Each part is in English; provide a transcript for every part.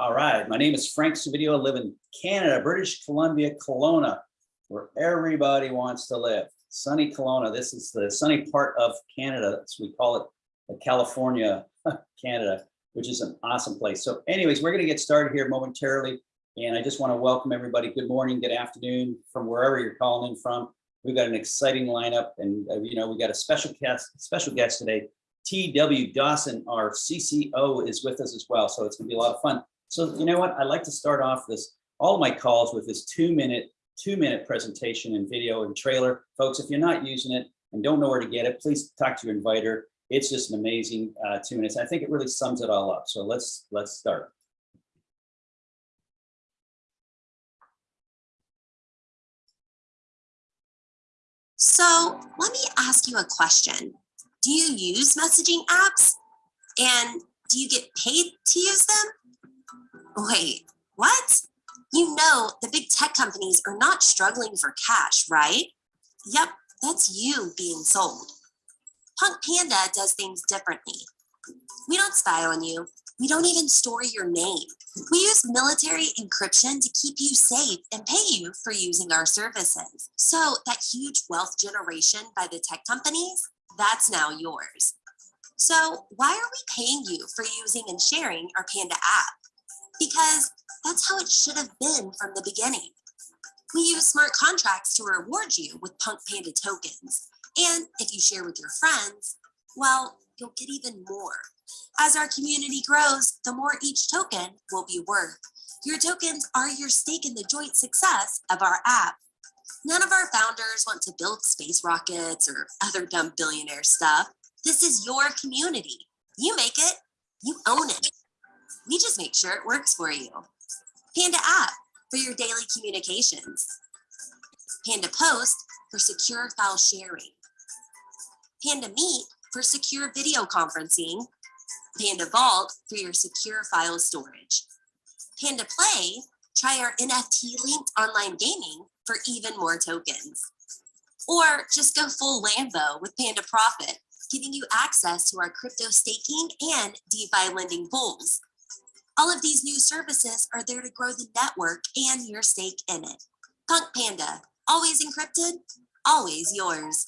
All right, my name is Frank Suvidio. I live in Canada, British Columbia, Kelowna, where everybody wants to live. Sunny Kelowna. This is the sunny part of Canada. We call it the California, Canada, which is an awesome place. So anyways, we're going to get started here momentarily. And I just want to welcome everybody. Good morning, good afternoon from wherever you're calling in from. We've got an exciting lineup and, uh, you know, we got a special guest, special guest today. T.W. Dawson, our CCO, is with us as well. So it's going to be a lot of fun. So you know what? I'd like to start off this all my calls with this two minute, two minute presentation and video and trailer. Folks, if you're not using it and don't know where to get it, please talk to your inviter. It's just an amazing uh, two minutes. I think it really sums it all up. So let's let's start. So let me ask you a question. Do you use messaging apps? And do you get paid to use them? Wait, what? You know the big tech companies are not struggling for cash, right? Yep, that's you being sold. Punk Panda does things differently. We don't spy on you. We don't even store your name. We use military encryption to keep you safe and pay you for using our services. So that huge wealth generation by the tech companies, that's now yours. So why are we paying you for using and sharing our Panda app? Because that's how it should have been from the beginning. We use smart contracts to reward you with Punk Panda tokens. And if you share with your friends, well, you'll get even more. As our community grows, the more each token will be worth. Your tokens are your stake in the joint success of our app. None of our founders want to build space rockets or other dumb billionaire stuff. This is your community. You make it, you own it. We just make sure it works for you. Panda app for your daily communications. Panda post for secure file sharing. Panda meet for secure video conferencing. Panda Vault for your secure file storage. Panda Play, try our NFT linked online gaming for even more tokens. Or just go full Lambo with Panda Profit, giving you access to our crypto staking and DeFi lending pools. All of these new services are there to grow the network and your stake in it. Punk Panda, always encrypted, always yours.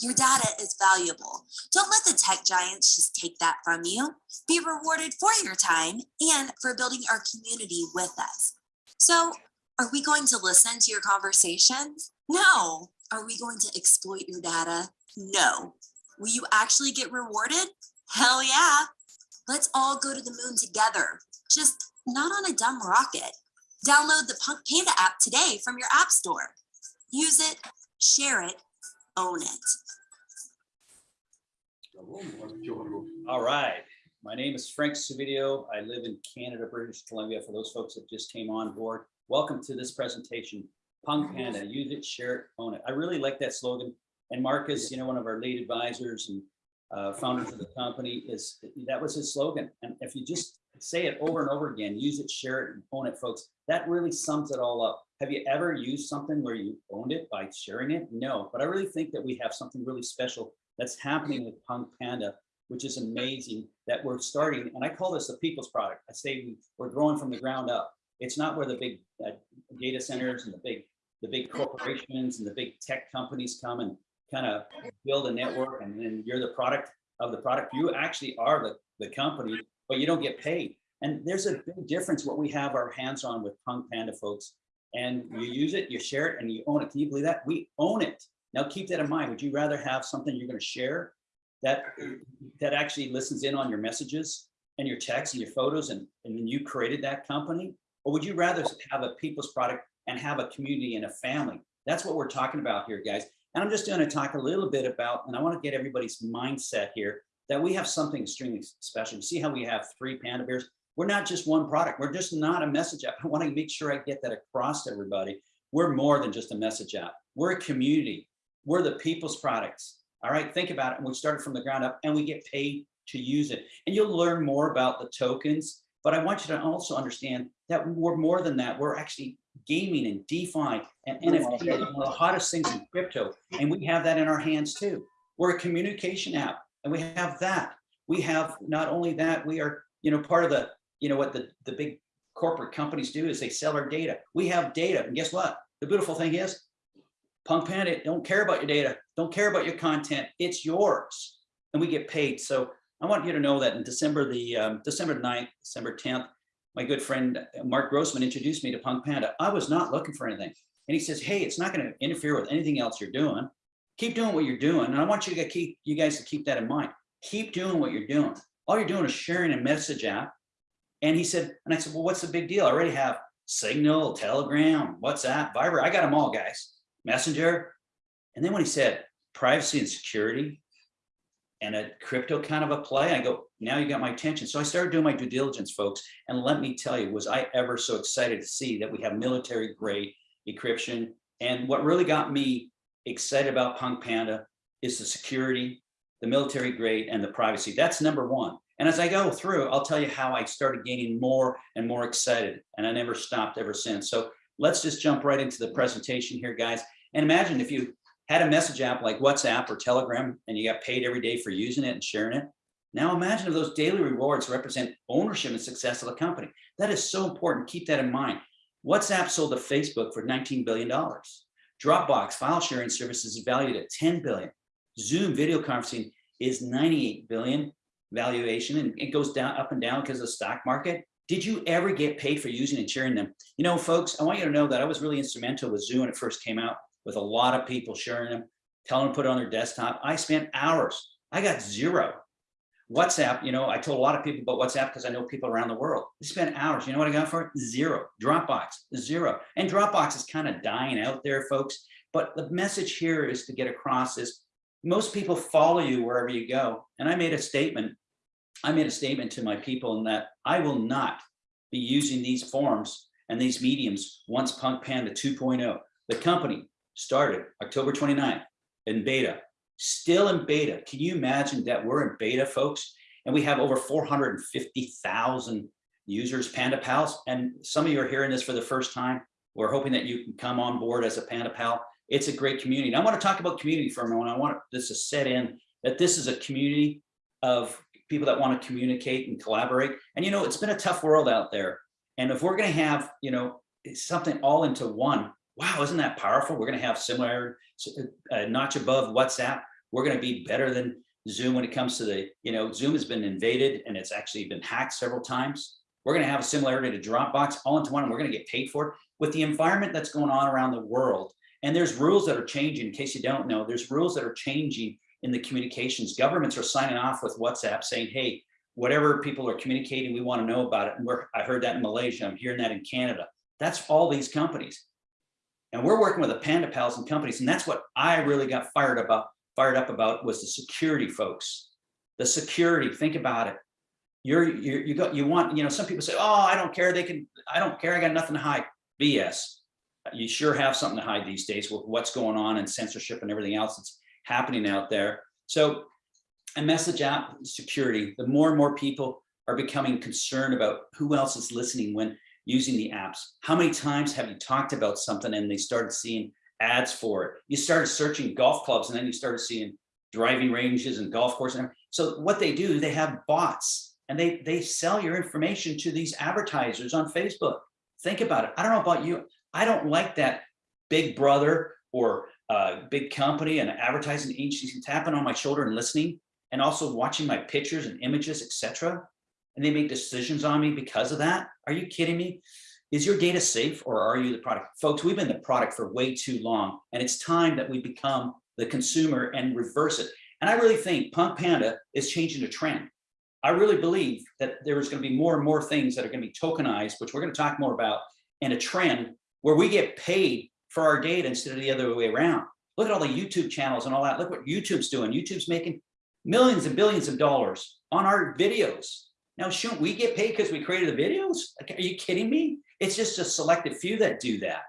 Your data is valuable. Don't let the tech giants just take that from you. Be rewarded for your time and for building our community with us. So are we going to listen to your conversations? No. Are we going to exploit your data? No. Will you actually get rewarded? Hell yeah. Let's all go to the moon together, just not on a dumb rocket. Download the Punk Panda app today from your app store. Use it, share it, own it. All right. My name is Frank Suvidio. I live in Canada, British Columbia. For those folks that just came on board, welcome to this presentation. Punk Panda, use it, share it, own it. I really like that slogan. And Marcus, you know, one of our lead advisors and uh, founders of the company is that was his slogan. And if you just say it over and over again, use it, share it, and own it, folks, that really sums it all up. Have you ever used something where you owned it by sharing it? No, but I really think that we have something really special that's happening with Punk Panda, which is amazing that we're starting. And I call this a people's product. I say we, we're growing from the ground up. It's not where the big uh, data centers and the big the big corporations and the big tech companies come and kind of build a network and then you're the product of the product. You actually are the, the company, but you don't get paid. And there's a big difference what we have our hands on with Punk Panda folks. And you use it, you share it, and you own it. Can you believe that? We own it. Now keep that in mind. Would you rather have something you're going to share that that actually listens in on your messages and your texts and your photos and, and then you created that company? Or would you rather have a people's product and have a community and a family? That's what we're talking about here, guys. And I'm just going to talk a little bit about, and I want to get everybody's mindset here, that we have something extremely special. You see how we have three Panda Bears? We're not just one product. We're just not a message app. I want to make sure I get that across to everybody. We're more than just a message app. We're a community. We're the people's products. All right, think about it. And we started from the ground up and we get paid to use it. And you'll learn more about the tokens. But I want you to also understand that we're more than that. We're actually gaming and DeFi and NFT are one of the hottest things in crypto. And we have that in our hands too. We're a communication app and we have that. We have not only that, we are, you know, part of the, you know, what the, the big corporate companies do is they sell our data. We have data and guess what? The beautiful thing is Punk Panda don't care about your data, don't care about your content. It's yours and we get paid. So I want you to know that in December, the um, December 9th, December 10th, my good friend uh, Mark Grossman introduced me to Punk Panda. I was not looking for anything. And he says, hey, it's not going to interfere with anything else you're doing. Keep doing what you're doing. And I want you to keep you guys to keep that in mind. Keep doing what you're doing. All you're doing is sharing a message app. And he said, and I said, well, what's the big deal? I already have Signal, Telegram, WhatsApp, Viber. I got them all, guys. Messenger. And then when he said privacy and security and a crypto kind of a play, I go, now you got my attention. So I started doing my due diligence, folks. And let me tell you, was I ever so excited to see that we have military grade encryption. And what really got me excited about Punk Panda is the security, the military grade, and the privacy. That's number one. And as I go through, I'll tell you how I started getting more and more excited, and I never stopped ever since. So let's just jump right into the presentation here, guys. And imagine if you had a message app like WhatsApp or Telegram, and you got paid every day for using it and sharing it. Now imagine if those daily rewards represent ownership and success of the company. That is so important. Keep that in mind. WhatsApp sold to Facebook for $19 billion. Dropbox file sharing services is valued at 10 billion. Zoom video conferencing is 98 billion valuation and it goes down up and down because of the stock market. Did you ever get paid for using and sharing them? You know, folks, I want you to know that I was really instrumental with Zoom when it first came out with a lot of people sharing them, telling them to put it on their desktop. I spent hours. I got zero. WhatsApp, you know, I told a lot of people about WhatsApp because I know people around the world. They spent hours. You know what I got for it? Zero. Dropbox, zero. And Dropbox is kind of dying out there, folks. But the message here is to get across is most people follow you wherever you go. And I made a statement. I made a statement to my people in that I will not be using these forms and these mediums once Punk Panda 2.0. The company started October 29th in beta still in beta. Can you imagine that we're in beta, folks? And we have over 450,000 users, Panda Pals. And some of you are hearing this for the first time. We're hoping that you can come on board as a Panda Pal. It's a great community. And I want to talk about community for a moment. I want this to set in that this is a community of people that want to communicate and collaborate. And, you know, it's been a tough world out there. And if we're going to have, you know, something all into one, wow, isn't that powerful? We're going to have similar, a uh, uh, notch above WhatsApp. We're going to be better than Zoom when it comes to the, you know, Zoom has been invaded and it's actually been hacked several times. We're going to have a similarity to Dropbox all into one and we're going to get paid for it with the environment that's going on around the world. And there's rules that are changing in case you don't know, there's rules that are changing in the communications. Governments are signing off with WhatsApp saying, hey, whatever people are communicating, we want to know about it. And we're, I heard that in Malaysia, I'm hearing that in Canada. That's all these companies. And we're working with the Panda Pals and companies. And that's what I really got fired about, fired up about was the security folks. The security, think about it. You're, you're you got you want, you know, some people say, oh, I don't care. They can, I don't care. I got nothing to hide. BS. You sure have something to hide these days with what's going on and censorship and everything else that's happening out there. So a message app security, the more and more people are becoming concerned about who else is listening when using the apps. How many times have you talked about something and they started seeing ads for it? You started searching golf clubs and then you started seeing driving ranges and golf courses. So what they do, they have bots and they, they sell your information to these advertisers on Facebook. Think about it. I don't know about you. I don't like that big brother or uh, big company and advertising agency tapping on my shoulder and listening and also watching my pictures and images, etc and they make decisions on me because of that. Are you kidding me? Is your data safe or are you the product? Folks, we've been the product for way too long and it's time that we become the consumer and reverse it. And I really think Punk Panda is changing the trend. I really believe that there is going to be more and more things that are going to be tokenized, which we're going to talk more about, and a trend where we get paid for our data instead of the other way around. Look at all the YouTube channels and all that. Look what YouTube's doing. YouTube's making millions and billions of dollars on our videos. Now, shouldn't we get paid because we created the videos? Like, are you kidding me? It's just a selected few that do that.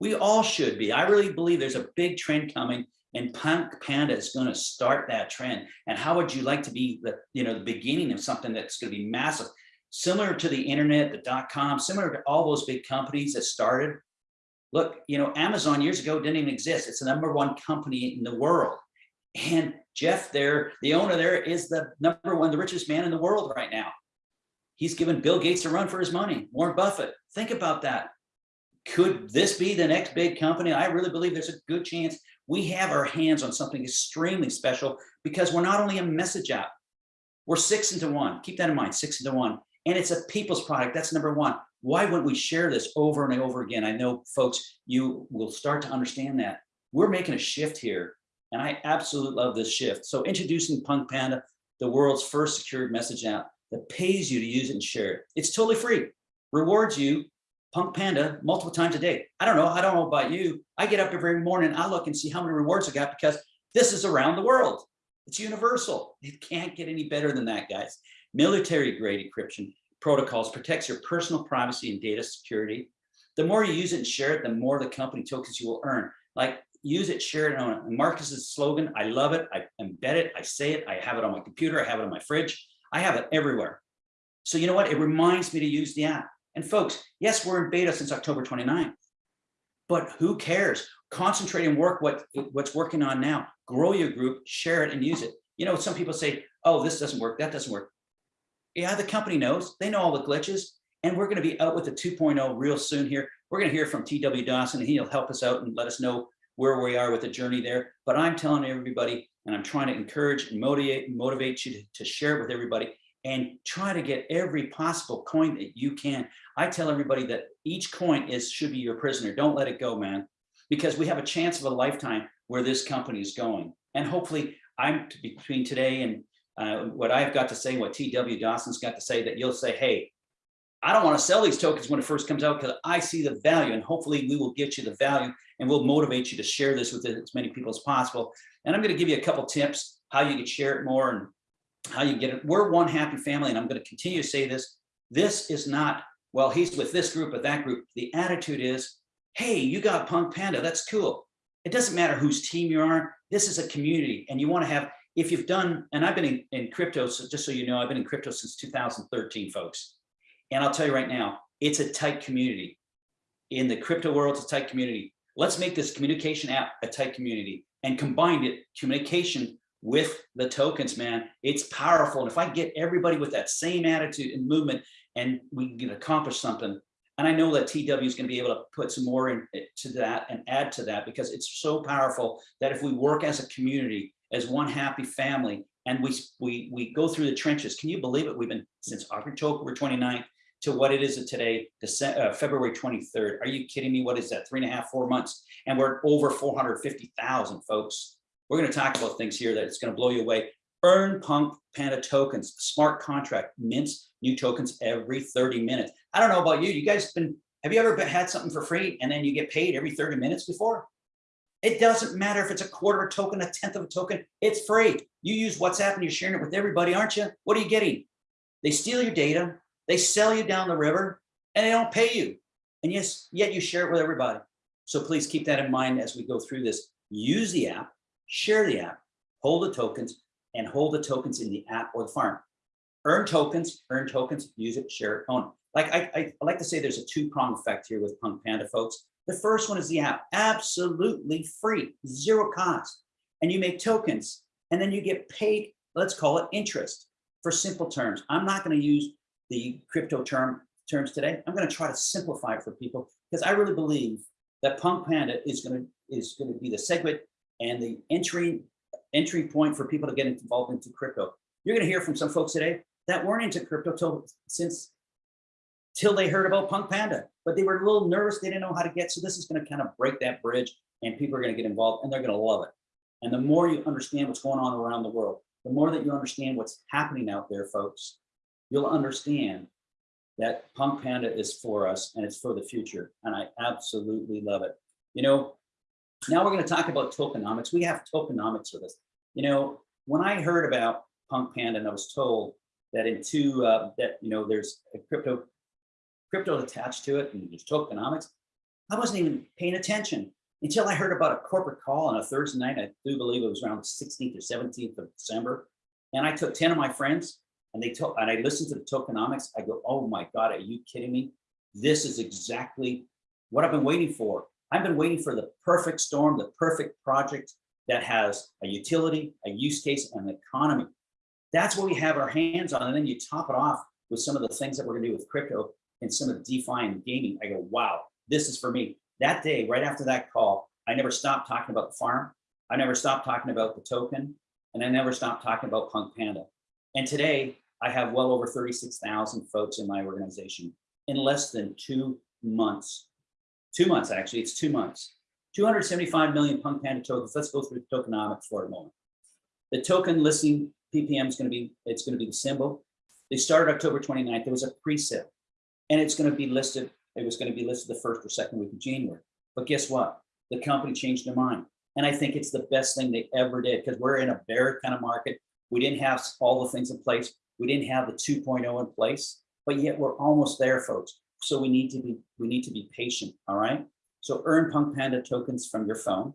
We all should be. I really believe there's a big trend coming and Punk Panda is going to start that trend. And how would you like to be the, you know, the beginning of something that's going to be massive, similar to the internet, the dot com, similar to all those big companies that started. Look, you know, Amazon years ago didn't even exist. It's the number one company in the world. And Jeff there, the owner there is the number one, the richest man in the world right now. He's given Bill Gates a run for his money, Warren Buffett. Think about that. Could this be the next big company? I really believe there's a good chance we have our hands on something extremely special because we're not only a message app, we're six into one. Keep that in mind, six into one. And it's a people's product. That's number one. Why wouldn't we share this over and over again? I know folks, you will start to understand that. We're making a shift here. And I absolutely love this shift. So introducing Punk Panda, the world's first secured message app that pays you to use it and share it. It's totally free. Rewards you Punk Panda multiple times a day. I don't know. I don't know about you. I get up every morning. I look and see how many rewards I got because this is around the world. It's universal. It can't get any better than that, guys. Military grade encryption protocols protects your personal privacy and data security. The more you use it and share it, the more the company tokens you will earn. Like use it, share it, own it. Marcus's slogan, I love it. I embed it. I say it. I have it on my computer. I have it on my fridge. I have it everywhere. So you know what? It reminds me to use the app. And folks, yes, we're in beta since October 29th, but who cares? Concentrate and work what, what's working on now. Grow your group, share it and use it. You know, some people say, oh, this doesn't work, that doesn't work. Yeah, the company knows, they know all the glitches and we're gonna be out with the 2.0 real soon here. We're gonna hear from TW Dawson and he'll help us out and let us know where we are with the journey there. But I'm telling everybody, and I'm trying to encourage and motivate, motivate you to, to share it with everybody and try to get every possible coin that you can. I tell everybody that each coin is should be your prisoner. Don't let it go, man, because we have a chance of a lifetime where this company is going. And hopefully I'm between today and uh, what I've got to say, and what TW Dawson's got to say, that you'll say, hey, I don't want to sell these tokens when it first comes out because I see the value and hopefully we will get you the value and we'll motivate you to share this with as many people as possible. And I'm going to give you a couple tips how you can share it more and how you get it. We're one happy family and I'm going to continue to say this. This is not, well, he's with this group or that group. The attitude is, hey, you got Punk Panda. That's cool. It doesn't matter whose team you are. This is a community and you want to have, if you've done, and I've been in, in crypto, so just so you know, I've been in crypto since 2013, folks. And I'll tell you right now, it's a tight community. In the crypto world, it's a tight community. Let's make this communication app a tight community and combined it, communication with the tokens, man. It's powerful. And if I get everybody with that same attitude and movement and we can accomplish something, and I know that TW is going to be able to put some more into eh, that and add to that because it's so powerful that if we work as a community, as one happy family, and we we we go through the trenches, can you believe it? We've been since October 29th to what it is today, December, uh, February 23rd. Are you kidding me? What is that? Three and a half, four months, and we're over 450,000 folks. We're going to talk about things here that it's going to blow you away. Earn Punk Panda tokens, smart contract, mints new tokens every 30 minutes. I don't know about you. You guys been, have you ever been, had something for free and then you get paid every 30 minutes before? It doesn't matter if it's a quarter of a token, a tenth of a token, it's free. You use WhatsApp and you're sharing it with everybody, aren't you? What are you getting? They steal your data, they sell you down the river and they don't pay you. And yes, yet you share it with everybody. So please keep that in mind as we go through this. Use the app, share the app, hold the tokens, and hold the tokens in the app or the farm. Earn tokens, earn tokens, use it, share it, own it. Like I, I, I like to say there's a two-prong effect here with Punk Panda folks. The first one is the app, absolutely free, zero cost. And you make tokens and then you get paid, let's call it interest for simple terms. I'm not gonna use the crypto term terms today. I'm gonna try to simplify it for people because I really believe that Punk Panda is gonna, is gonna be the segment and the entry entry point for people to get involved into crypto. You're going to hear from some folks today that weren't into crypto till since till they heard about Punk Panda, but they were a little nervous. They didn't know how to get. So this is going to kind of break that bridge and people are going to get involved and they're going to love it. And the more you understand what's going on around the world, the more that you understand what's happening out there, folks, you'll understand that Punk Panda is for us and it's for the future. And I absolutely love it. You know, now we're going to talk about tokenomics. We have tokenomics with us. You know, when I heard about Punk Panda and I was told that in two, uh, that, you know, there's a crypto, crypto attached to it and there's tokenomics, I wasn't even paying attention until I heard about a corporate call on a Thursday night. I do believe it was around the 16th or 17th of December. And I took 10 of my friends and they took, and I listened to the tokenomics. I go, oh my God, are you kidding me? This is exactly what I've been waiting for. I've been waiting for the perfect storm, the perfect project that has a utility, a use case, and an economy. That's what we have our hands on. And then you top it off with some of the things that we're gonna do with crypto and some of the DeFi and gaming, I go, wow, this is for me. That day, right after that call, I never stopped talking about the farm. I never stopped talking about the token and I never stopped talking about Punk Panda. And today I have well over 36,000 folks in my organization in less than two months. Two months, actually, it's two months. 275 million Punk Panda tokens. Let's go through the tokenomics for a moment. The token listing PPM is going to be, it's going to be the symbol. They started October 29th. There was a pre-sale and it's going to be listed. It was going to be listed the first or second week of January. But guess what? The company changed their mind. And I think it's the best thing they ever did because we're in a bear kind of market. We didn't have all the things in place. We didn't have the 2.0 in place, but yet we're almost there, folks. So we need to be we need to be patient. All right. So earn Punk Panda tokens from your phone.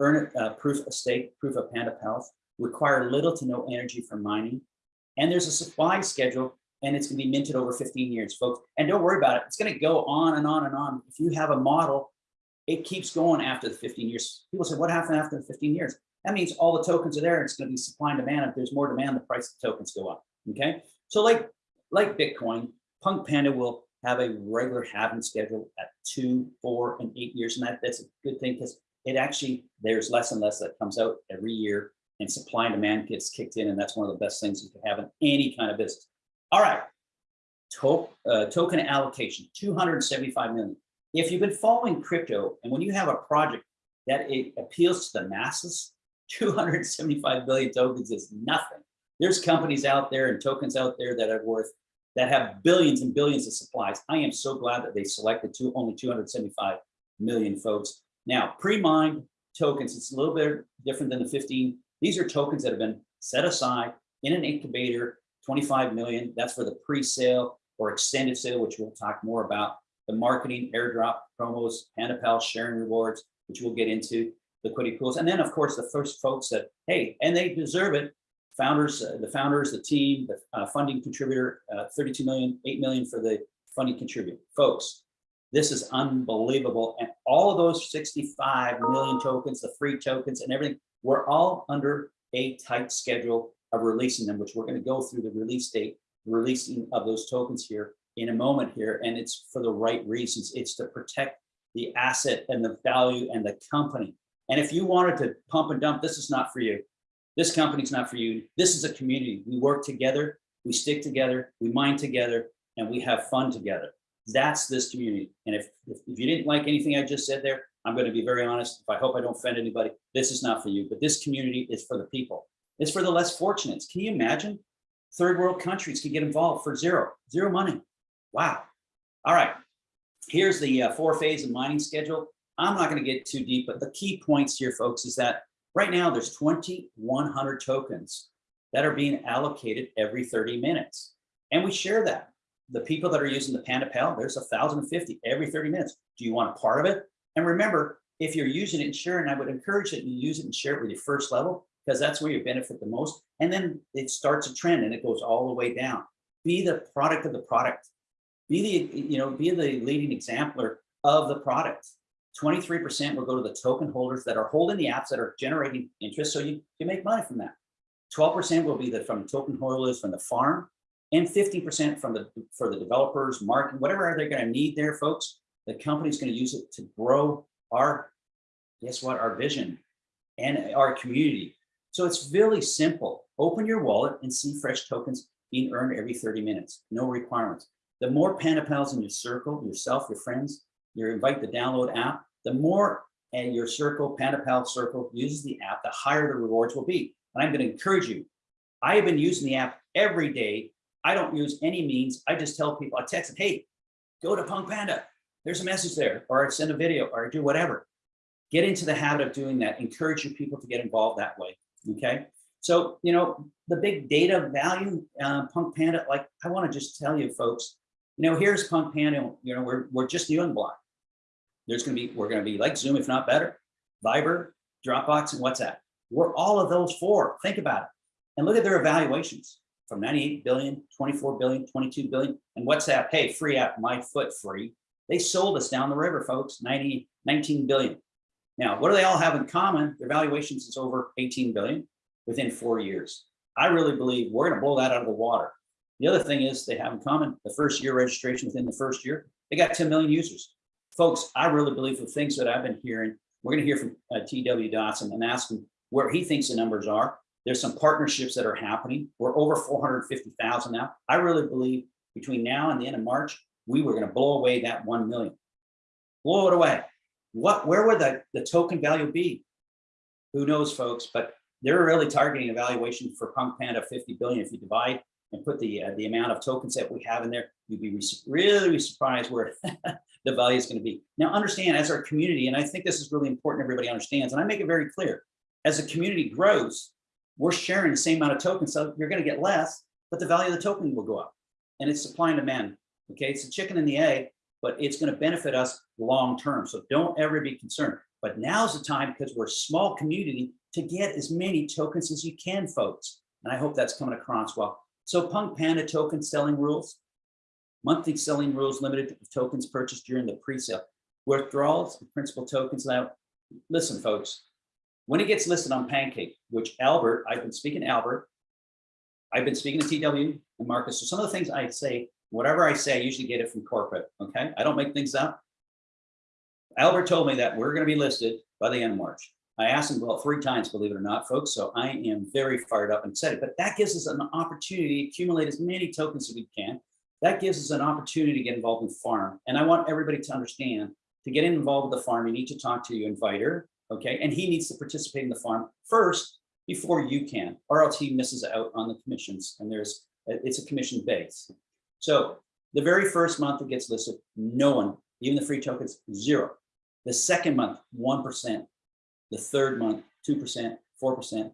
Earn uh, proof of stake, proof of Panda Health, Require little to no energy for mining. And there's a supply schedule and it's going to be minted over 15 years, folks. And don't worry about it. It's going to go on and on and on. If you have a model, it keeps going after the 15 years. People say, what happened after the 15 years? That means all the tokens are there. It's going to be supply and demand. If there's more demand, the price of tokens go up. Okay. So like, like Bitcoin, Punk Panda will have a regular halving schedule at two, four, and eight years. And that, that's a good thing because it actually, there's less and less that comes out every year and supply and demand gets kicked in. And that's one of the best things you can have in any kind of business. All right, to uh, token allocation, 275 million. If you've been following crypto and when you have a project that it appeals to the masses, 275 billion tokens is nothing. There's companies out there and tokens out there that are worth, that have billions and billions of supplies. I am so glad that they selected two, only 275 million folks. Now, pre-mined tokens, it's a little bit different than the 15. These are tokens that have been set aside in an incubator 25 million, that's for the pre-sale or extended sale, which we'll talk more about. The marketing, airdrop, promos, PandaPal, sharing rewards, which we'll get into, liquidity pools. And then of course, the first folks that, hey, and they deserve it. Founders, uh, the founders, the team, the uh, funding contributor, uh, 32 million, 8 million for the funding contributor. Folks, this is unbelievable. And all of those 65 million tokens, the free tokens and everything, we're all under a tight schedule of releasing them, which we're going to go through the release date, releasing of those tokens here in a moment here. And it's for the right reasons. It's to protect the asset and the value and the company. And if you wanted to pump and dump, this is not for you. This company's not for you. This is a community. We work together, we stick together, we mine together, and we have fun together. That's this community. And if, if, if you didn't like anything I just said there, I'm going to be very honest. If I hope I don't offend anybody, this is not for you. But this community is for the people. It's for the less fortunate. Can you imagine? Third world countries can get involved for zero, zero money. Wow. All right. Here's the uh, four phase of mining schedule. I'm not going to get too deep, but the key points here, folks, is that right now there's 2,100 tokens that are being allocated every 30 minutes. And we share that. The people that are using the Panda Pal, there's 1,050 every 30 minutes. Do you want a part of it? And remember, if you're using it and sharing, I would encourage that you use it and share it with your first level because that's where you benefit the most. And then it starts a trend and it goes all the way down. Be the product of the product. Be the, you know, be the leading exemplar of the product. 23% will go to the token holders that are holding the apps that are generating interest so you can make money from that. 12% will be the, from token holders from the farm and 50% from the for the developers, marketing, whatever they're going to need there, folks. The company's going to use it to grow our, guess what, our vision and our community. So it's really simple. Open your wallet and see fresh tokens being earned every 30 minutes. No requirements. The more Panda Pals in your circle, yourself, your friends, you invite the download app, the more and your circle, Panda Pal circle uses the app, the higher the rewards will be. And I'm going to encourage you. I have been using the app every day. I don't use any means. I just tell people, I text them, hey, go to Punk Panda. There's a message there, or I send a video, or I do whatever. Get into the habit of doing that. Encourage your people to get involved that way okay? So, you know, the big data value, uh, Punk Panda, like I wanna just tell you folks, you know, here's Punk Panda, you know, we're, we're just the block. There's gonna be, we're gonna be like Zoom, if not better, Viber, Dropbox, and WhatsApp. We're all of those four, think about it. And look at their evaluations from 98 billion, 24 billion, 22 billion, and WhatsApp, hey, free app, my foot free. They sold us down the river, folks, 90, 19 billion. Now, what do they all have in common? Their valuations is over 18 billion within four years. I really believe we're going to blow that out of the water. The other thing is they have in common, the first year registration within the first year, they got 10 million users. Folks, I really believe the things that I've been hearing, we're gonna hear from uh, TW Dotson and ask him where he thinks the numbers are. There's some partnerships that are happening. We're over 450,000 now. I really believe between now and the end of March, we were gonna blow away that 1 million. Blow it away. What, where would the, the token value be? Who knows, folks, but they're really targeting a valuation for Punk Panda 50 billion. If you divide and put the, uh, the amount of tokens that we have in there, you'd be really surprised where the value is going to be. Now understand as our community, and I think this is really important everybody understands, and I make it very clear, as the community grows, we're sharing the same amount of tokens, so you're going to get less, but the value of the token will go up. And it's supply and demand. Okay, it's a chicken and the egg, but it's going to benefit us long term. So don't ever be concerned. But now's the time because we're a small community to get as many tokens as you can, folks. And I hope that's coming across well. So Punk Panda token selling rules, monthly selling rules limited to tokens purchased during the pre-sale. Withdrawals of principal tokens now. Listen, folks, when it gets listed on Pancake, which Albert, I've been speaking to Albert, I've been speaking to TW and Marcus. So some of the things I say, whatever I say, I usually get it from corporate. Okay, I don't make things up. Albert told me that we're going to be listed by the end of March. I asked him about three times, believe it or not, folks. So I am very fired up and excited. But that gives us an opportunity to accumulate as many tokens as we can. That gives us an opportunity to get involved in farm. And I want everybody to understand to get involved with the farm, you need to talk to your inviter, okay? And he needs to participate in the farm first before you can, or else he misses out on the commissions. And there's it's a commission base. So the very first month it gets listed, no one, even the free tokens, zero. The second month, 1%. The third month, 2%, 4%,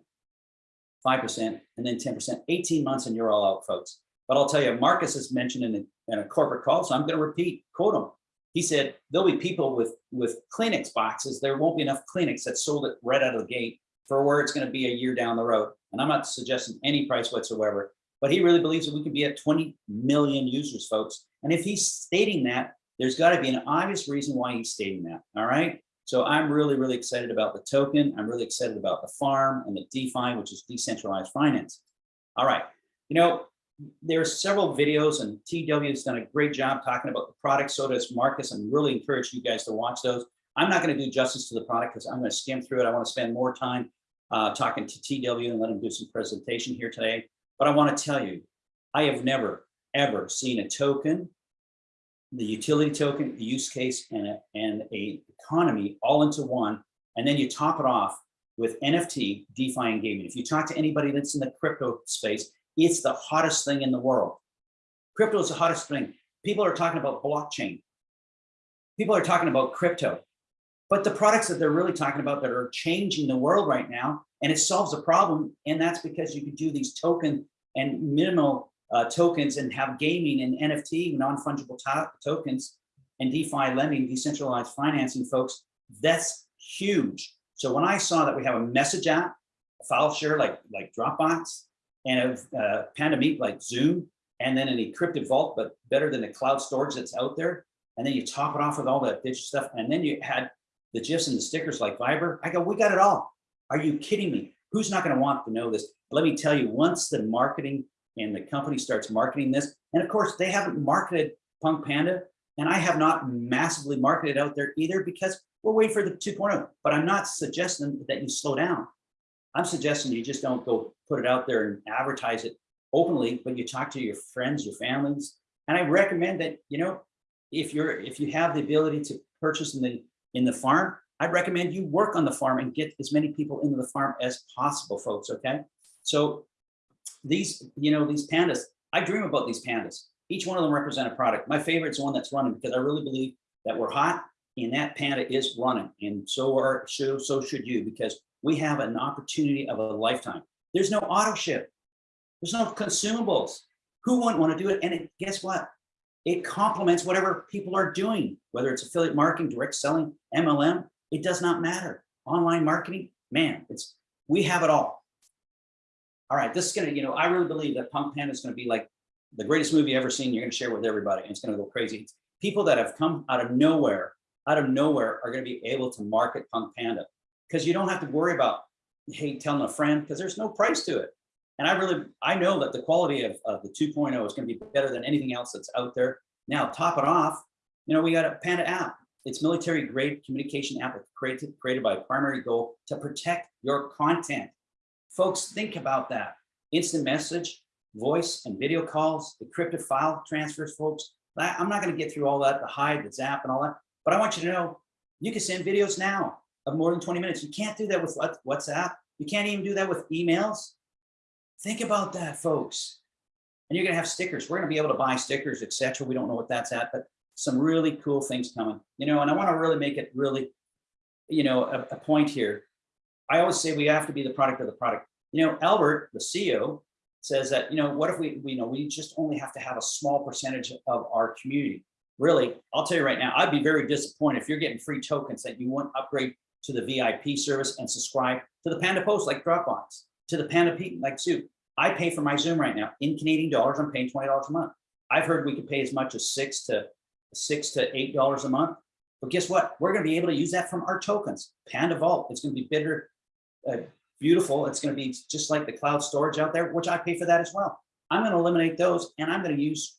5%, and then 10%, 18 months and you're all out, folks. But I'll tell you, Marcus has mentioned in a, in a corporate call, so I'm going to repeat, quote him. He said, there'll be people with, with Kleenex boxes. There won't be enough Kleenex that sold it right out of the gate for where it's going to be a year down the road. And I'm not suggesting any price whatsoever, but he really believes that we can be at 20 million users, folks. And if he's stating that, there's got to be an obvious reason why he's stating that. All right. So I'm really, really excited about the token. I'm really excited about the farm and the DeFi, which is decentralized finance. All right. You know, there are several videos and TW has done a great job talking about the product. So does Marcus and really encourage you guys to watch those. I'm not going to do justice to the product because I'm going to skim through it. I want to spend more time uh, talking to TW and let him do some presentation here today. But I want to tell you, I have never, ever seen a token the utility token, the use case, and a, and a economy all into one, and then you top it off with NFT, DeFi, and gaming. If you talk to anybody that's in the crypto space, it's the hottest thing in the world. Crypto is the hottest thing. People are talking about blockchain. People are talking about crypto. But the products that they're really talking about that are changing the world right now, and it solves a problem, and that's because you can do these token and minimal uh, tokens and have gaming and NFT, non-fungible to tokens, and DeFi lending, decentralized financing, folks, that's huge. So when I saw that we have a message app, a file share like, like Dropbox, and a uh, Panda Meet like Zoom, and then an encrypted vault, but better than the cloud storage that's out there, and then you top it off with all that digital stuff, and then you had the GIFs and the stickers like Viber, I go, we got it all. Are you kidding me? Who's not gonna want to know this? Let me tell you, once the marketing and the company starts marketing this. And of course, they haven't marketed Punk Panda, and I have not massively marketed out there either because we're waiting for the 2.0. But I'm not suggesting that you slow down. I'm suggesting you just don't go put it out there and advertise it openly, but you talk to your friends, your families. And I recommend that, you know, if you're if you have the ability to purchase in the in the farm, I'd recommend you work on the farm and get as many people into the farm as possible, folks. Okay. So these, you know, these pandas, I dream about these pandas. Each one of them represent a product. My favorite is one that's running because I really believe that we're hot and that panda is running. And so are so, so should you because we have an opportunity of a lifetime. There's no auto ship. There's no consumables. Who wouldn't want to do it? And it, guess what? It complements whatever people are doing, whether it's affiliate marketing, direct selling, MLM, it does not matter. Online marketing, man, it's we have it all all right, this is gonna, you know, I really believe that Punk Panda is gonna be like the greatest movie ever seen. You're gonna share with everybody and it's gonna go crazy. People that have come out of nowhere, out of nowhere are gonna be able to market Punk Panda because you don't have to worry about, hey, telling a friend because there's no price to it. And I really, I know that the quality of, of the 2.0 is going to be better than anything else that's out there. Now, top it off, you know, we got a Panda app. It's military grade communication app created, created by primary goal to protect your content. Folks, think about that. Instant message, voice and video calls, the encrypted file transfers, folks. I'm not going to get through all that, the hide, the zap and all that, but I want you to know you can send videos now of more than 20 minutes. You can't do that with what- WhatsApp. You can't even do that with emails. Think about that, folks. And you're gonna have stickers. We're gonna be able to buy stickers, etc. We don't know what that's at, but some really cool things coming. You know, and I want to really make it really, you know, a, a point here. I always say we have to be the product of the product. You know, Albert, the CEO, says that, you know, what if we, we know, we just only have to have a small percentage of our community. Really, I'll tell you right now, I'd be very disappointed if you're getting free tokens that you won't upgrade to the VIP service and subscribe to the Panda Post like Dropbox, to the Panda Meet like Zoom. I pay for my Zoom right now in Canadian dollars. I'm paying twenty dollars a month. I've heard we could pay as much as six to six to eight dollars a month. But guess what? We're going to be able to use that from our tokens. Panda Vault. It's going to be bitter, uh, beautiful. It's going to be just like the cloud storage out there, which I pay for that as well. I'm going to eliminate those, and I'm going to use,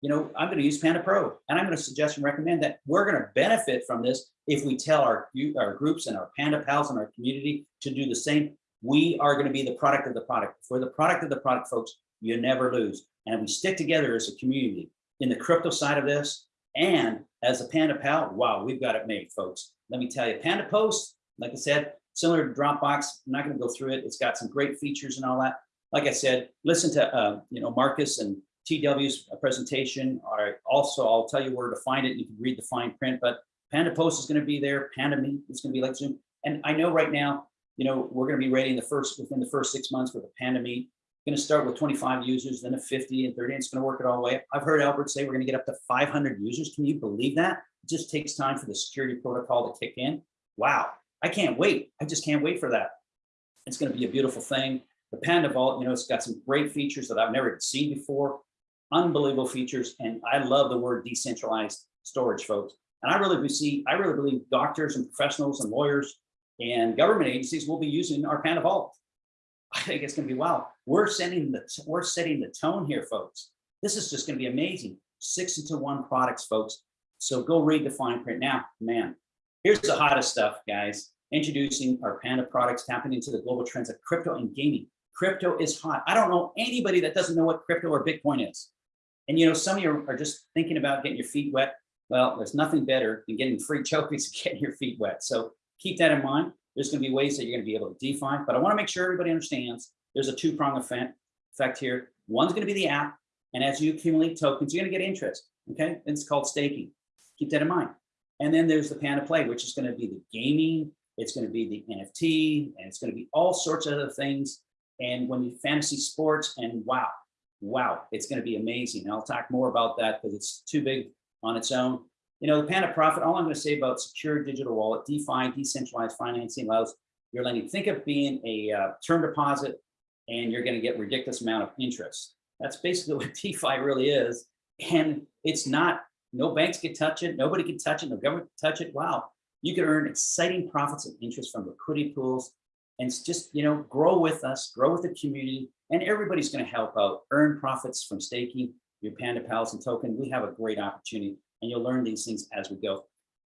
you know, I'm going to use Panda Pro, and I'm going to suggest and recommend that we're going to benefit from this if we tell our our groups and our Panda pals and our community to do the same. We are going to be the product of the product. If we're the product of the product, folks, you never lose. And we stick together as a community in the crypto side of this, and as a Panda pal, wow, we've got it made, folks. Let me tell you, Panda Post, like I said, similar to Dropbox. I'm not going to go through it. It's got some great features and all that. Like I said, listen to uh, you know Marcus and TW's presentation. Right. Also, I'll tell you where to find it. You can read the fine print, but Panda Post is going to be there. Panda is going to be like Zoom. And I know right now, you know, we're going to be in the first within the first six months with a Panda. Going to start with 25 users, then a 50 and 30. And it's going to work it all the way. I've heard Albert say we're going to get up to 500 users. Can you believe that? It just takes time for the security protocol to kick in. Wow. I can't wait. I just can't wait for that. It's going to be a beautiful thing. The Panda Vault, you know, it's got some great features that I've never seen before. Unbelievable features. And I love the word decentralized storage, folks. And I really see, I really believe doctors and professionals and lawyers and government agencies will be using our Panda Vault. I think it's going to be wow. We're setting the we're setting the tone here, folks. This is just going to be amazing. Six into one products, folks. So go read the fine print now, man. Here's the hottest stuff, guys. Introducing our Panda products, tapping into the global trends of crypto and gaming. Crypto is hot. I don't know anybody that doesn't know what crypto or Bitcoin is. And you know, some of you are just thinking about getting your feet wet. Well, there's nothing better than getting free tokens and getting your feet wet. So keep that in mind. There's going to be ways that you're going to be able to DeFi, but I want to make sure everybody understands there's a two-prong effect, effect here. One's going to be the app, and as you accumulate tokens, you're going to get interest. Okay, it's called staking. Keep that in mind. And then there's the Panda Play, which is going to be the gaming. It's going to be the NFT, and it's going to be all sorts of other things. And when you fantasy sports, and wow, wow, it's going to be amazing. And I'll talk more about that because it's too big on its own. You know, the Panda Profit, all I'm going to say about secure digital wallet, DeFi, decentralized financing allows your lending. Think of being a uh, term deposit and you're going to get ridiculous amount of interest. That's basically what DeFi really is. And it's not, no banks can touch it. Nobody can touch it. No government can touch it. Wow. You can earn exciting profits and interest from liquidity pools and just, you know, grow with us, grow with the community, and everybody's going to help out, earn profits from staking your Panda Pals and token. We have a great opportunity and you'll learn these things as we go.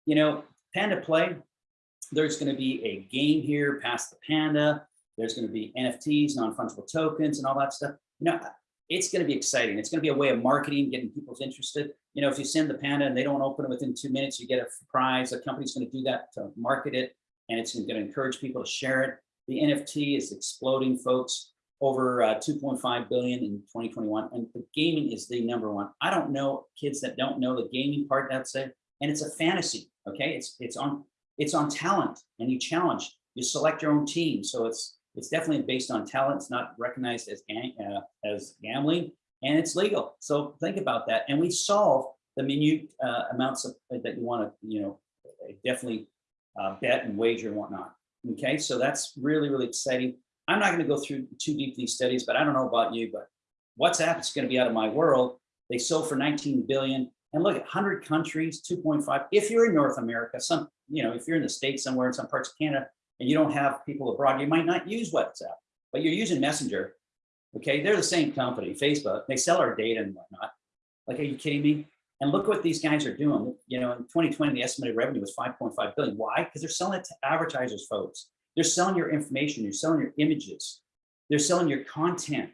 You know, Panda Play, there's going to be a game here past the Panda. There's going to be NFTs, non-fungible tokens, and all that stuff. You know, it's going to be exciting. It's going to be a way of marketing, getting people's interested. You know, if you send the Panda and they don't open it within two minutes, you get a prize. A company's going to do that to market it, and it's going to encourage people to share it. The NFT is exploding, folks over uh, 2.5 billion in 2021 and the gaming is the number one i don't know kids that don't know the gaming part that's it and it's a fantasy okay it's it's on it's on talent and you challenge you select your own team so it's it's definitely based on talent it's not recognized as uh, as gambling and it's legal so think about that and we solve the minute uh, amounts of that you want to you know definitely uh, bet and wager and whatnot okay so that's really really exciting I'm not going to go through too deep these studies, but I don't know about you, but WhatsApp is going to be out of my world. They sold for 19 billion. And look at 100 countries, 2.5. If you're in North America, some, you know, if you're in the States somewhere in some parts of Canada and you don't have people abroad, you might not use WhatsApp, but you're using Messenger. Okay, they're the same company, Facebook. They sell our data and whatnot. Like, are you kidding me? And look what these guys are doing. You know, in 2020, the estimated revenue was 5.5 billion. Why? Because they're selling it to advertisers, folks. They're selling your information. You're selling your images. They're selling your content.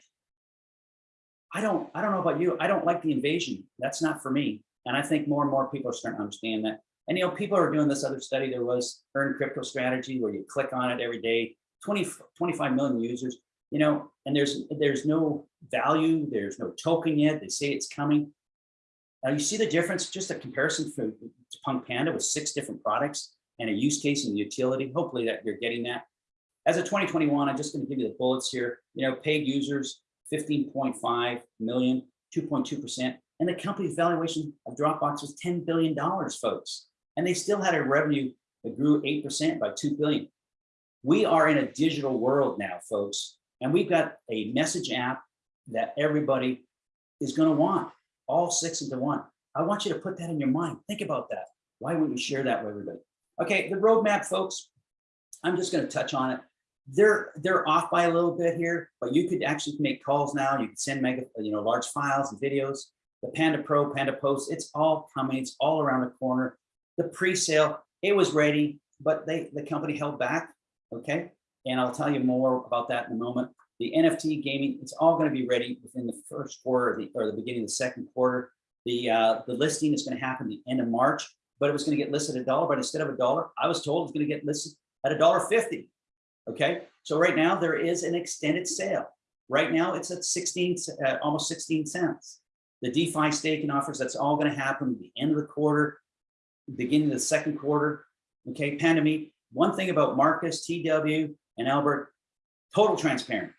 I don't, I don't know about you. I don't like the invasion. That's not for me. And I think more and more people are starting to understand that. And, you know, people are doing this other study. There was Earn Crypto Strategy where you click on it every day, 20, 25 million users, you know, and there's, there's no value. There's no token yet. They say it's coming. Now you see the difference, just a comparison for to Punk Panda with six different products and a use case and utility. Hopefully that you're getting that. As of 2021, I'm just going to give you the bullets here. You know, paid users, 15.5 million, 2.2%. And the company's valuation of Dropbox was $10 billion, folks. And they still had a revenue that grew 8% by 2 billion. We are in a digital world now, folks. And we've got a message app that everybody is going to want, all six into one. I want you to put that in your mind. Think about that. Why wouldn't you share that with everybody? Okay, the roadmap, folks, I'm just going to touch on it. They're they're off by a little bit here, but you could actually make calls now. You can send mega, you know, large files and videos. The Panda Pro, Panda Post, it's all coming. It's all around the corner. The pre-sale, it was ready, but they the company held back. Okay, and I'll tell you more about that in a moment. The NFT gaming, it's all going to be ready within the first quarter or the, or the beginning of the second quarter. The uh, the listing is going to happen the end of March, but it was going to get listed at a dollar. But instead of a dollar, I was told it's going to get listed at a dollar fifty. Okay, so right now there is an extended sale. Right now it's at 16, uh, almost 16 cents. The DeFi staking offers, that's all going to happen at the end of the quarter, beginning of the second quarter. Okay, Pandemic. One thing about Marcus, TW, and Albert, total transparent.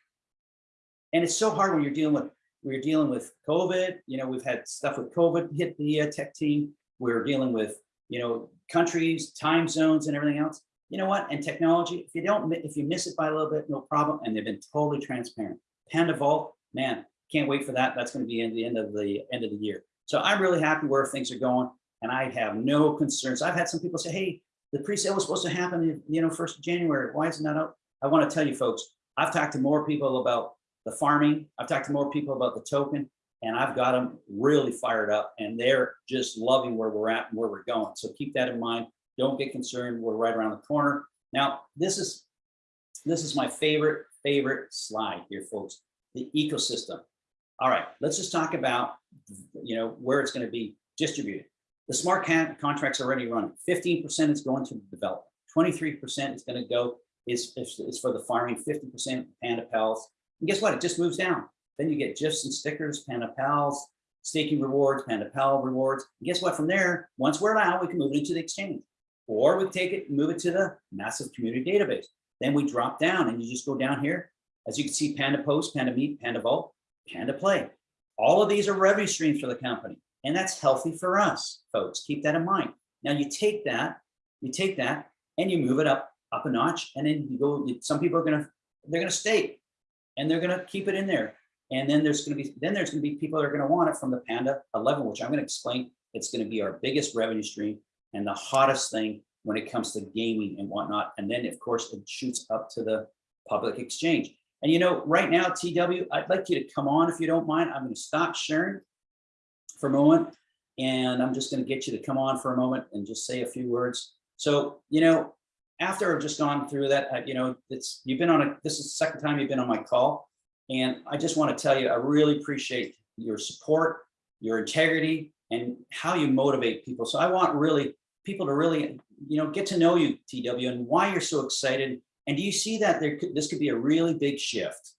And it's so hard when you're dealing with we're dealing with COVID. You know, we've had stuff with COVID hit the uh, tech team. We're dealing with you know countries, time zones, and everything else you know what? And technology, if you don't, if you miss it by a little bit, no problem. And they've been totally transparent. Panda Vault, man, can't wait for that. That's going to be in the end of the end of the year. So I'm really happy where things are going, and I have no concerns. I've had some people say, "Hey, the pre-sale was supposed to happen, you know, first of January. Why is it not out?" I want to tell you, folks. I've talked to more people about the farming. I've talked to more people about the token, and I've got them really fired up, and they're just loving where we're at and where we're going. So keep that in mind. Don't get concerned. We're right around the corner. Now, this is this is my favorite, favorite slide here, folks, the ecosystem. All right, let's just talk about, you know, where it's going to be distributed. The smart contracts are already running. 15% is going to the development. 23% is going to go is, is, is for the farming, 50% Panda Pals. And guess what? It just moves down. Then you get GIFs and stickers, Panda Pals, staking rewards, Panda Pal rewards. And guess what? From there, once we're allowed, we can move it into the exchange. Or we take it, move it to the massive community database. Then we drop down and you just go down here. As you can see, Panda Post, Panda Meet, Panda Vault, Panda Play. All of these are revenue streams for the company. And that's healthy for us, folks. Keep that in mind. Now you take that, you take that and you move it up, up a notch. And then you go, some people are gonna, they're gonna stay and they're gonna keep it in there. And then there's gonna be, then there's gonna be people that are gonna want it from the Panda 11, which I'm gonna explain. It's gonna be our biggest revenue stream and the hottest thing when it comes to gaming and whatnot. And then of course it shoots up to the public exchange. And you know, right now, TW, I'd like you to come on if you don't mind. I'm gonna stop sharing for a moment. And I'm just gonna get you to come on for a moment and just say a few words. So, you know, after I've just gone through that, you know, it's you've been on a, this is the second time you've been on my call. And I just wanna tell you, I really appreciate your support, your integrity, and how you motivate people. So I want really people to really, you know, get to know you, TW, and why you're so excited. And do you see that there could, this could be a really big shift?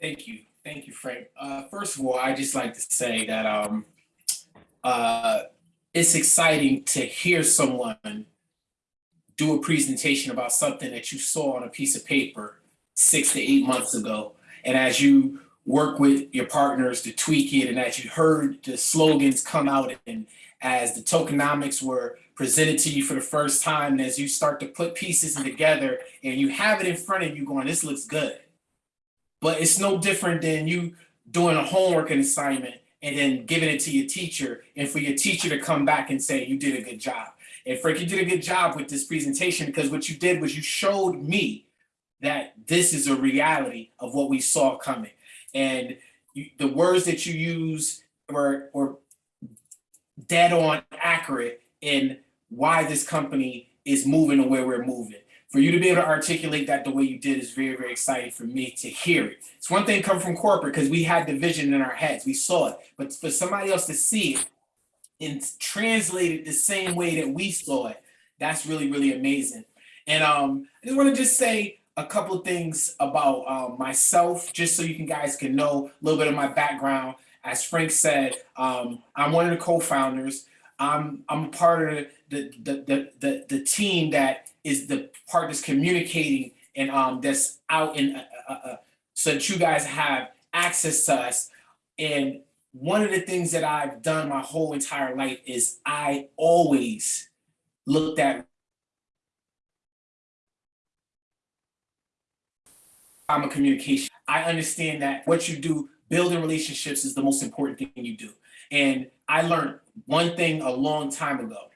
Thank you. Thank you, Frank. Uh, first of all, I just like to say that um, uh, it's exciting to hear someone do a presentation about something that you saw on a piece of paper six to eight months ago. And as you work with your partners to tweak it and as you heard the slogans come out and as the tokenomics were presented to you for the first time, as you start to put pieces together and you have it in front of you going, this looks good. But it's no different than you doing a homework and assignment and then giving it to your teacher and for your teacher to come back and say, you did a good job. And Frank, you did a good job with this presentation because what you did was you showed me that this is a reality of what we saw coming. And you, the words that you use were, were dead on accurate in why this company is moving the way we're moving. For you to be able to articulate that the way you did is very, very exciting for me to hear it. It's one thing come from corporate because we had the vision in our heads, we saw it, but for somebody else to see it and translate it the same way that we saw it, that's really, really amazing. And um, I just want to just say a couple of things about um, myself, just so you can guys can know a little bit of my background. As Frank said, um, I'm one of the co-founders. I'm I'm part of the the the the, the team that is the part that's communicating and um, that's out in uh, uh, uh, so that you guys have access to us. And one of the things that I've done my whole entire life is I always looked at I'm a communication. I understand that what you do, building relationships is the most important thing you do. And I learned one thing a long time ago.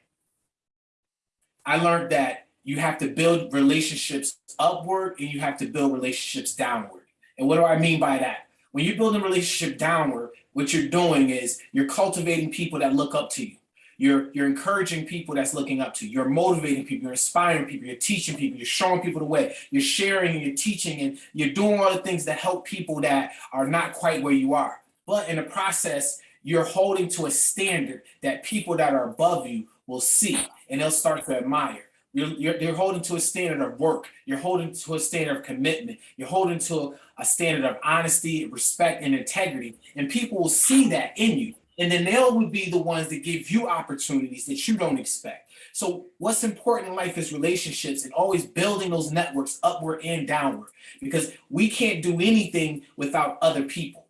I learned that you have to build relationships upward and you have to build relationships downward. And what do I mean by that? When you build a relationship downward, what you're doing is you're cultivating people that look up to you. You're, you're encouraging people that's looking up to you. You're motivating people, you're inspiring people, you're teaching people, you're showing people the way, you're sharing and you're teaching and you're doing all the things that help people that are not quite where you are. But in the process, you're holding to a standard that people that are above you will see and they'll start to admire. You're, you're, you're holding to a standard of work. You're holding to a standard of commitment. You're holding to a standard of honesty, respect, and integrity. And people will see that in you. And then they will be the ones that give you opportunities that you don't expect. So what's important in life is relationships and always building those networks upward and downward because we can't do anything without other people.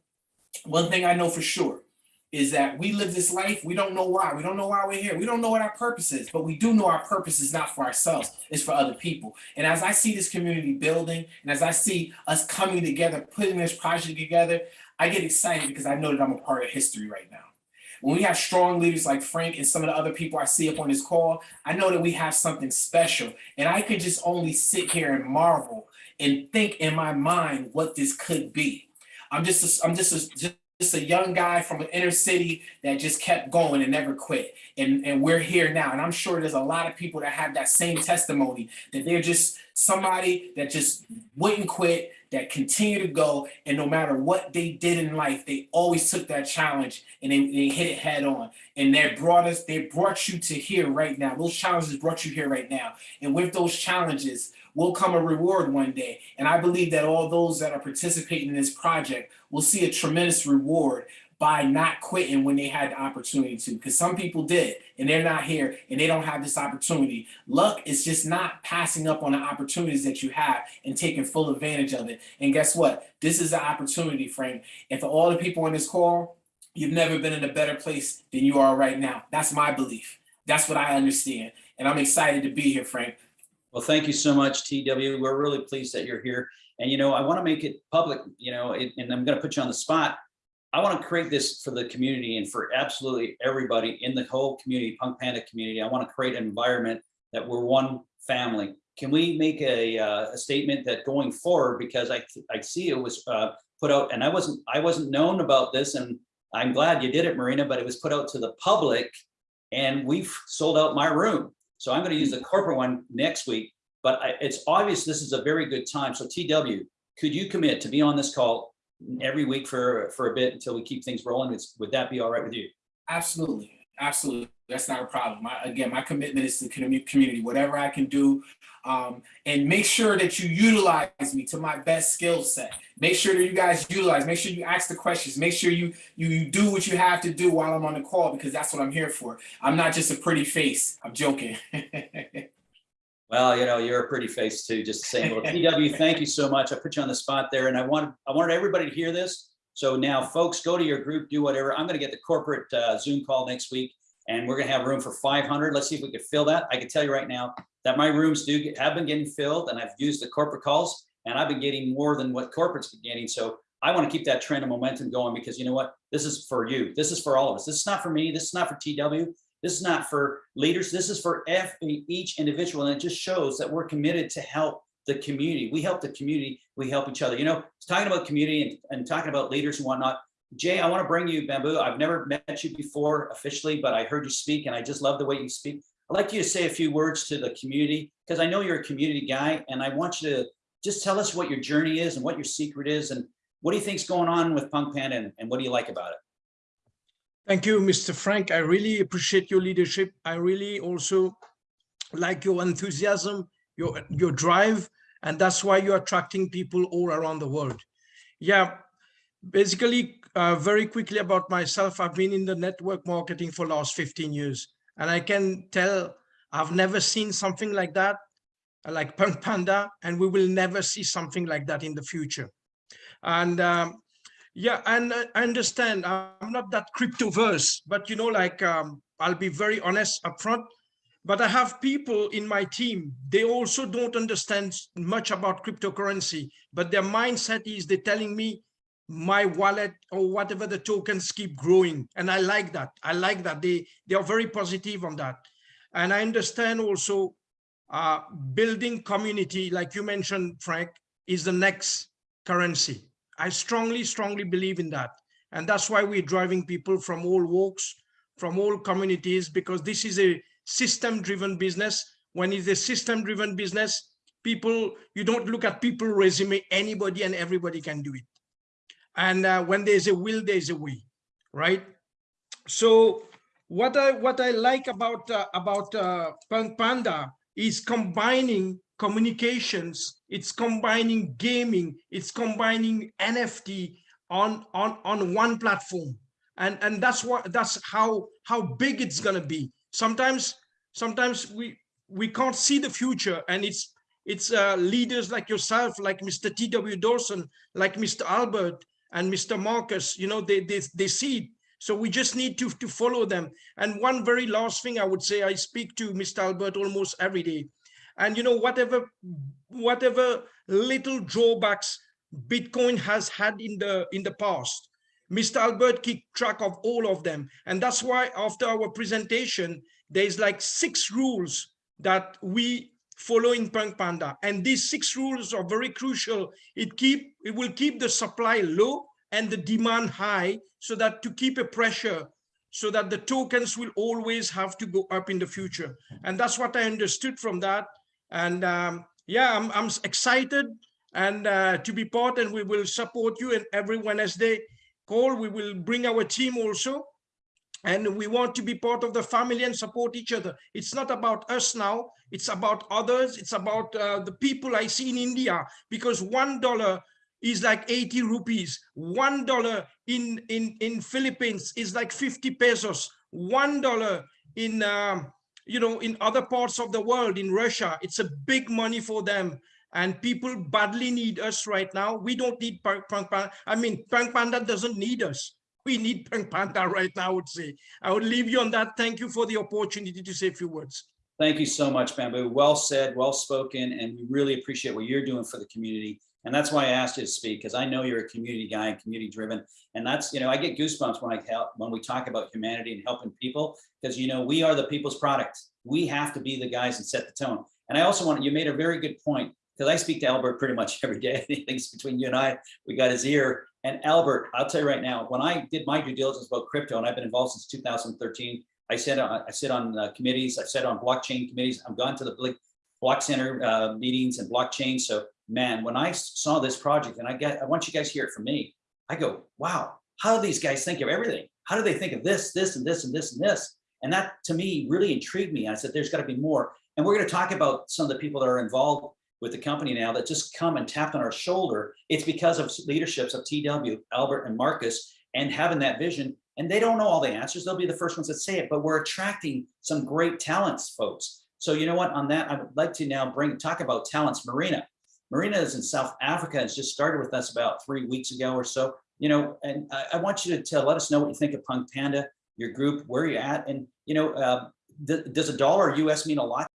One thing I know for sure is that we live this life, we don't know why. We don't know why we're here. We don't know what our purpose is, but we do know our purpose is not for ourselves, it's for other people. And as I see this community building, and as I see us coming together, putting this project together, I get excited because I know that I'm a part of history right now. When we have strong leaders like Frank and some of the other people I see up on this call, I know that we have something special. And I could just only sit here and marvel and think in my mind what this could be. I'm just, a, I'm just, a, just just a young guy from an inner city that just kept going and never quit. And, and we're here now. And I'm sure there's a lot of people that have that same testimony that they're just somebody that just wouldn't quit, that continue to go. And no matter what they did in life, they always took that challenge and they, they hit it head on. And they brought us, they brought you to here right now. Those challenges brought you here right now. And with those challenges, will come a reward one day. And I believe that all those that are participating in this project will see a tremendous reward by not quitting when they had the opportunity to. Because some people did and they're not here and they don't have this opportunity. Luck is just not passing up on the opportunities that you have and taking full advantage of it. And guess what? This is an opportunity frank and for all the people on this call you've never been in a better place than you are right now. That's my belief. That's what i understand. And i'm excited to be here frank Well, thank you so much, TW. We're really pleased that you're here. And, you know, I want to make it public, you know, it, and I'm going to put you on the spot. I want to create this for the community and for absolutely everybody in the whole community, Punk Panda community. I want to create an environment that we're one family. Can we make a, uh, a statement that going forward, because I, I see it was uh, put out and I wasn't, I wasn't known about this and I'm glad you did it, Marina, but it was put out to the public and we've sold out my room. So I'm going to use the corporate one next week, but I, it's obvious this is a very good time. So TW, could you commit to be on this call every week for, for a bit until we keep things rolling? It's, would that be all right with you? Absolutely, absolutely. That's not a problem. Again, my commitment is to community, whatever I can do. Um, and make sure that you utilize me to my best skill set. Make sure that you guys utilize, make sure you ask the questions, make sure you, you, you do what you have to do while I'm on the call because that's what I'm here for. I'm not just a pretty face. I'm joking. Well, you know, you're a pretty face too, just saying. Well, TW, thank you so much. I put you on the spot there and I wanted, I wanted everybody to hear this. So now folks, go to your group, do whatever. I'm going to get the corporate uh, Zoom call next week and we're going to have room for 500. Let's see if we can fill that. I can tell you right now that my rooms do get, have been getting filled and I've used the corporate calls and I've been getting more than what corporate's been getting. So I want to keep that trend of momentum going because you know what? This is for you. This is for all of us. This is not for me. This is not for TW. This is not for leaders. This is for F, each individual. And it just shows that we're committed to help the community. We help the community, we help each other. You know, talking about community and, and talking about leaders and whatnot. Jay, I want to bring you Bamboo. I've never met you before officially, but I heard you speak and I just love the way you speak. I'd like you to say a few words to the community because I know you're a community guy and I want you to just tell us what your journey is and what your secret is and what do you think's going on with Punk Panda and, and what do you like about it? Thank you, Mr. Frank. I really appreciate your leadership. I really also like your enthusiasm, your, your drive, and that's why you're attracting people all around the world. Yeah, basically, uh, very quickly about myself, I've been in the network marketing for last 15 years, and I can tell I've never seen something like that, like Punk Panda, and we will never see something like that in the future. And um, yeah, and I understand I'm not that cryptoverse, but you know, like um, I'll be very honest upfront. But I have people in my team, they also don't understand much about cryptocurrency, but their mindset is they're telling me my wallet or whatever the tokens keep growing. And I like that. I like that. They, they are very positive on that. And I understand also uh, building community, like you mentioned, Frank, is the next currency. I strongly, strongly believe in that. And that's why we're driving people from all walks, from all communities, because this is a system-driven business. When it's a system-driven business, people, you don't look at people resume, anybody and everybody can do it. And uh, when there's a will, there's a way, right? So what I what I like about uh, about uh, Panda is combining communications, it's combining gaming, it's combining NFT on on on one platform, and and that's what that's how how big it's gonna be. Sometimes sometimes we we can't see the future, and it's it's uh, leaders like yourself, like Mr. T.W. Dawson, like Mr. Albert and Mr. Marcus. You know they they they see it. So we just need to, to follow them. And one very last thing I would say, I speak to Mr. Albert almost every day. And you know, whatever, whatever little drawbacks Bitcoin has had in the in the past, Mr. Albert keep track of all of them. And that's why after our presentation, there's like six rules that we follow in Punk Panda. And these six rules are very crucial. It keep it will keep the supply low and the demand high so that to keep a pressure so that the tokens will always have to go up in the future. And that's what I understood from that. And um, yeah, I'm, I'm excited and uh, to be part and we will support you and every Wednesday call. We will bring our team also. And we want to be part of the family and support each other. It's not about us now. It's about others. It's about uh, the people I see in India because $1 is like 80 rupees. One dollar in in in Philippines is like 50 pesos. One dollar in um, you know in other parts of the world, in Russia, it's a big money for them. And people badly need us right now. We don't need Punk Panda. I mean, Punk Panda doesn't need us. We need Punk Panda right now, I would say. I would leave you on that. Thank you for the opportunity to say a few words. Thank you so much, Bamboo. Well said, well spoken, and we really appreciate what you're doing for the community. And that's why I asked you to speak, because I know you're a community guy and community driven. And that's, you know, I get goosebumps when I help, when we talk about humanity and helping people, because, you know, we are the people's product. We have to be the guys and set the tone. And I also want, you made a very good point, because I speak to Albert pretty much every day. He thinks between you and I, we got his ear. And Albert, I'll tell you right now, when I did my due diligence about crypto, and I've been involved since 2013, I said I sit on uh, committees, I've sat on blockchain committees, I've gone to the block center uh, meetings and blockchain. So man, when I saw this project and I get, I want you guys to hear it from me. I go, wow, how do these guys think of everything? How do they think of this, this, and this, and this, and this? And that to me really intrigued me. I said, there's got to be more. And we're going to talk about some of the people that are involved with the company now that just come and tapped on our shoulder. It's because of leaderships of TW, Albert and Marcus, and having that vision. And they don't know all the answers. They'll be the first ones that say it, but we're attracting some great talents, folks. So you know what, on that, I would like to now bring talk about talents. Marina, Marina is in South Africa. It's just started with us about three weeks ago or so. You know, and I, I want you to tell, let us know what you think of Punk Panda, your group, where you're at, and you know, uh, th does a dollar US mean a lot